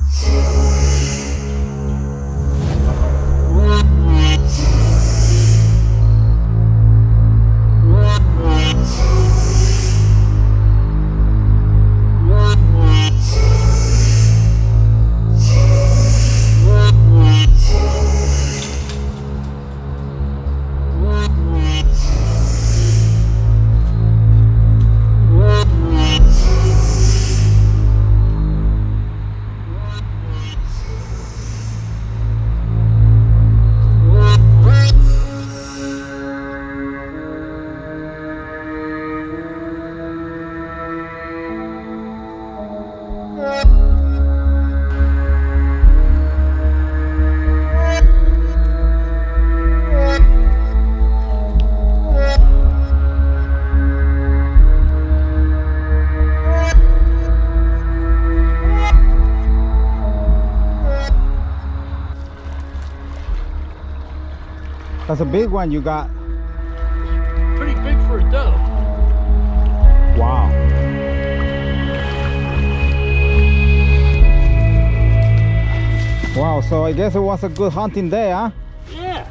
Música That's a big one you got. Pretty big for a doe. Wow. Wow, so I guess it was a good hunting day, huh? Yeah.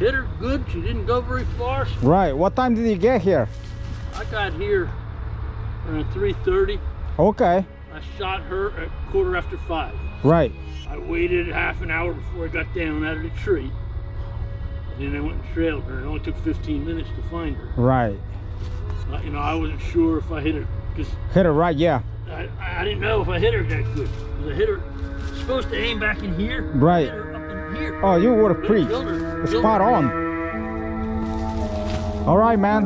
Hit her good. She didn't go very far. Right. What time did you get here? I got here around 3.30. Okay. I shot her at quarter after five. Right. I waited half an hour before I got down out of the tree. And then I went and trailed her. It only took 15 minutes to find her. Right. Uh, you know, I wasn't sure if I hit her because Hit her right, yeah. I, I didn't know if I hit her that good. 'Cause I hit her supposed to aim back in here. Right. hit her up in here. Oh, you would have preached. killed her- killed Spot her. on. All right, man.